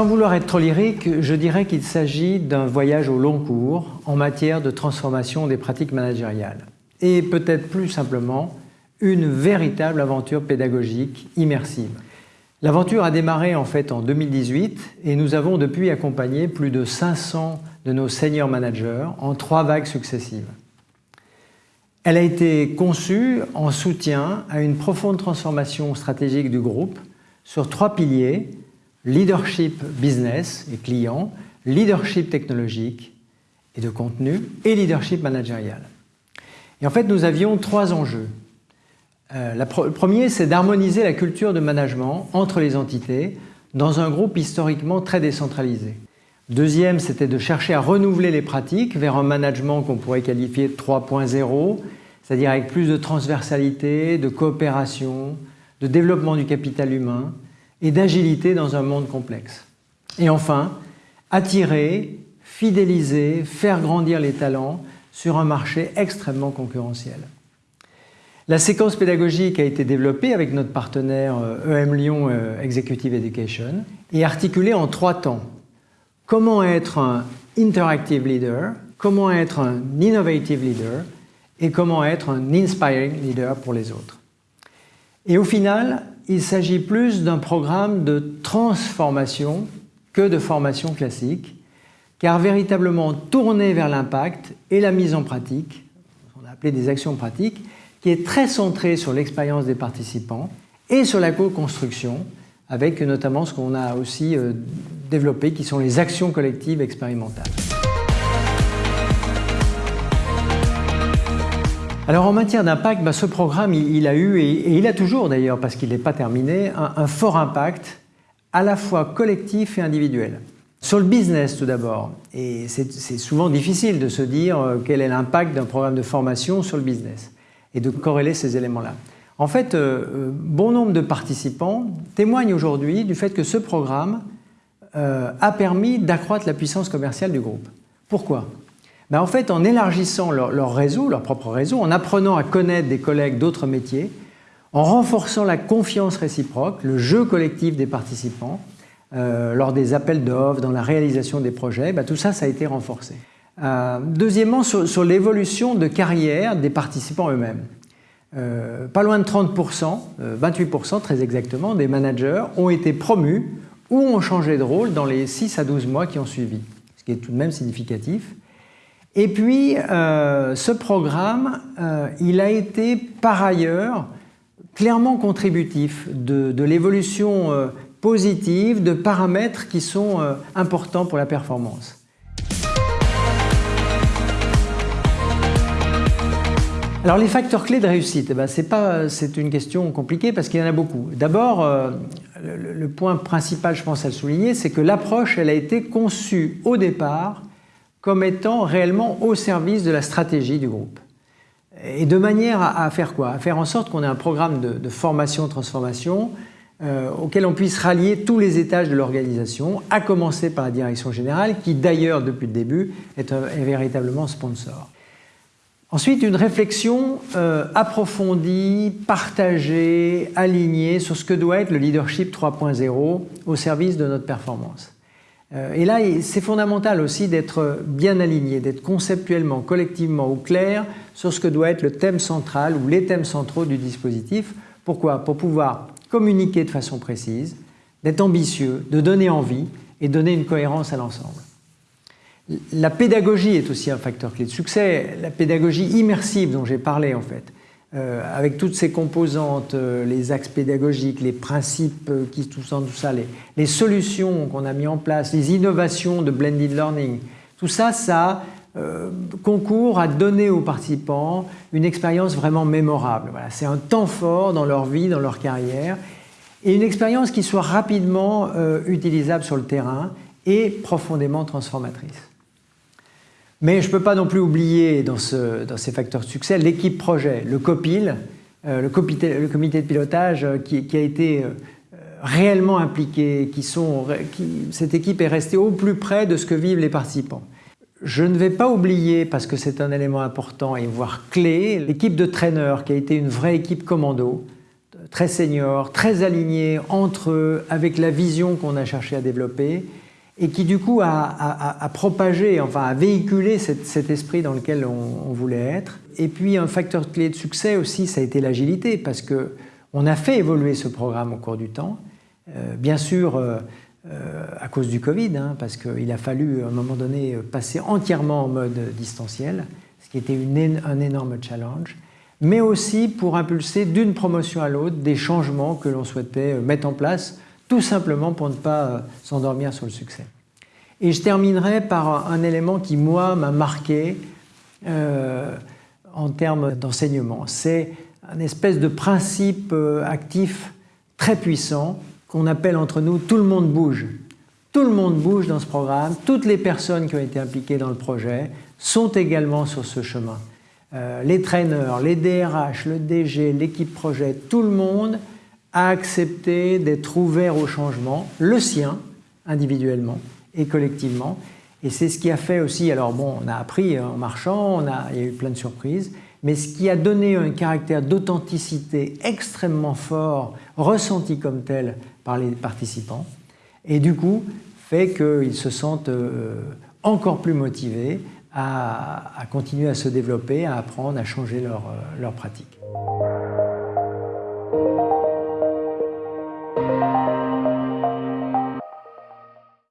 Sans vouloir être trop lyrique, je dirais qu'il s'agit d'un voyage au long cours en matière de transformation des pratiques managériales. Et peut-être plus simplement, une véritable aventure pédagogique immersive. L'aventure a démarré en fait en 2018 et nous avons depuis accompagné plus de 500 de nos senior managers en trois vagues successives. Elle a été conçue en soutien à une profonde transformation stratégique du groupe sur trois piliers, leadership business et client, leadership technologique et de contenu et leadership managérial. Et en fait, nous avions trois enjeux. Euh, le premier, c'est d'harmoniser la culture de management entre les entités dans un groupe historiquement très décentralisé. Deuxième, c'était de chercher à renouveler les pratiques vers un management qu'on pourrait qualifier de 3.0, c'est-à-dire avec plus de transversalité, de coopération, de développement du capital humain et d'agilité dans un monde complexe. Et enfin, attirer, fidéliser, faire grandir les talents sur un marché extrêmement concurrentiel. La séquence pédagogique a été développée avec notre partenaire EM euh, e Lyon euh, Executive Education et articulée en trois temps. Comment être un interactive leader, comment être un innovative leader et comment être un inspiring leader pour les autres. Et au final, il s'agit plus d'un programme de transformation que de formation classique, car véritablement tourné vers l'impact et la mise en pratique, on a appelé des actions pratiques, qui est très centré sur l'expérience des participants et sur la co-construction, avec notamment ce qu'on a aussi euh, développé, qui sont les actions collectives expérimentales. Alors en matière d'impact, bah, ce programme, a eu, et, il a toujours d'ailleurs, parce qu'il n'est pas terminé, un, fort impact à la fois collectif et individuel. Sur le business tout d'abord, et c'est souvent difficile de se dire euh, quel est l'impact d'un programme de formation sur le business et de corréler ces éléments-là. En fait, euh, euh, bon nombre de participants témoignent aujourd'hui du fait que ce programme a permis d'accroître la puissance commerciale du groupe. Pourquoi? Ben En fait, en élargissant leur, réseau, leur propre réseau, en apprenant à connaître des collègues d'autres métiers, en renforçant la confiance réciproque, le jeu collectif des participants, lors des appels d'offres, dans la réalisation des projets, ben tout ça, ça a été renforcé. Euh, deuxièmement, sur, l'évolution de carrière des participants eux-mêmes. Euh, pas loin de 30%, 28% euh, très exactement, des managers ont été promus ou ont changé de rôle dans les 6 à 12 mois qui ont suivi, ce qui est tout de même significatif. Et puis, ce programme, il a été par ailleurs clairement contributif de, l'évolution positive de paramètres qui sont importants pour la performance. Alors les facteurs clés de réussite, eh ben, c'est une question compliquée parce qu'il y en a beaucoup. D'abord, euh, le, point principal, je pense à le souligner, c'est que l'approche, elle a été conçue au départ comme étant réellement au service de la stratégie du groupe. Et de manière à, faire quoi? À faire en sorte qu'on ait un programme de, formation-transformation euh, auquel on puisse rallier tous les étages de l'organisation, à commencer par la direction générale, qui d'ailleurs, depuis le début, est, est véritablement sponsor. Ensuite, une réflexion euh, approfondie, partagée, alignée sur ce que doit être le leadership 3.0 au service de notre performance. Euh, et là, c'est fondamental aussi d'être bien aligné, d'être conceptuellement, collectivement au clair sur ce que doit être le thème central ou les thèmes centraux du dispositif. Pourquoi? Pour pouvoir communiquer de façon précise, d'être ambitieux, de donner envie et donner une cohérence à l'ensemble. La pédagogie est aussi un facteur clé de succès, la pédagogie immersive dont j'ai parlé en fait, euh, avec toutes ses composantes, euh, les axes pédagogiques, les principes euh, qui tout ça, tout ça, les, solutions qu'on a mis en place, les innovations de blended learning, tout ça, ça concourt à donner aux participants une expérience vraiment mémorable. Voilà, C'est un temps fort dans leur vie, dans leur carrière, et une expérience qui soit rapidement utilisable sur le terrain et profondément transformatrice. Mais je ne peux pas non plus oublier dans, ces facteurs de succès l'équipe projet, le COPIL, euh, le, comité, de pilotage euh, qui, a été euh, réellement impliqué, qui sont, cette équipe est restée au plus près de ce que vivent les participants. Je ne vais pas oublier, parce que c'est un élément important et voire clé, l'équipe de traîneurs qui a été une vraie équipe commando, très seniors, très alignés entre eux, avec la vision qu'on a cherché à développer, et qui du coup a, propagé, enfin a véhiculé cet, esprit dans lequel on, voulait être. Et puis un facteur clé de succès aussi, ça a été l'agilité, parce que on a fait évoluer ce programme au cours du temps. Euh, bien sûr, euh, euh, à cause du Covid, hein, parce qu'il a fallu à un moment donné passer entièrement en mode distanciel, ce qui était un énorme challenge, mais aussi pour impulser d'une promotion à l'autre des changements que l'on souhaitait mettre en place, tout simplement pour ne pas s'endormir sur le succès. Et je terminerai par un élément qui, moi, m'a marqué en termes d'enseignement. C'est un espèce de principe actif très puissant qu'on appelle entre nous « tout le monde bouge ». Tout le monde bouge dans ce programme, toutes les personnes qui ont été impliquées dans le projet sont également sur ce chemin. Euh, les traîneurs, les DRH, le DG, l'équipe projet, tout le monde a accepté d'être ouvert au changement, le sien, individuellement et collectivement. Et c'est ce qui a fait aussi, alors bon, on a appris en marchant, on a, il y a eu plein de surprises, mais ce qui a donné un caractère d'authenticité extrêmement fort, ressenti comme tel par les participants, et du coup fait qu'ils se sentent euh, encore plus motivés à, continuer à se développer, à apprendre, à changer leur, euh, leur pratique.